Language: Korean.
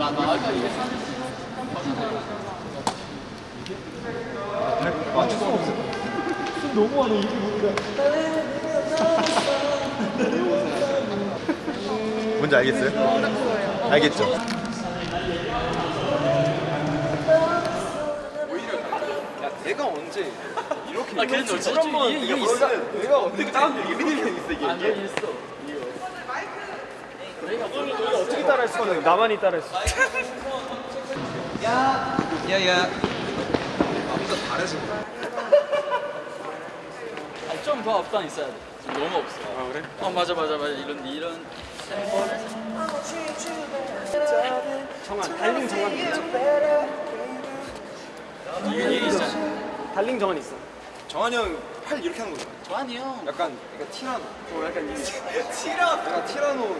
아까 이게 맞출 수 없어. 숨 너무 많아 입이 보니까. 뭔지 알겠어요? 알겠죠? 야 내가 언제 이렇게 아 그래도 어차피 한번 이거 있어 내가 언제 다음 얘기를 있어 이게 안 되겠어 어떻게 따라할 수가 없네. 나만이 따라할 수. 야야 아무도 잘해서 좀더 앞단 있어야 돼. 지금 너무 없어. 아 그래? 어 맞아 맞아 맞아. 이런 이런 정한 달링 정한 이게 있어. 달링 정한 있어. 정한이 형 팔 이렇게 하는 거잖아. 좋아하니 형. 약간 약간 티라노. 어 약간 이 티라 약간 티라노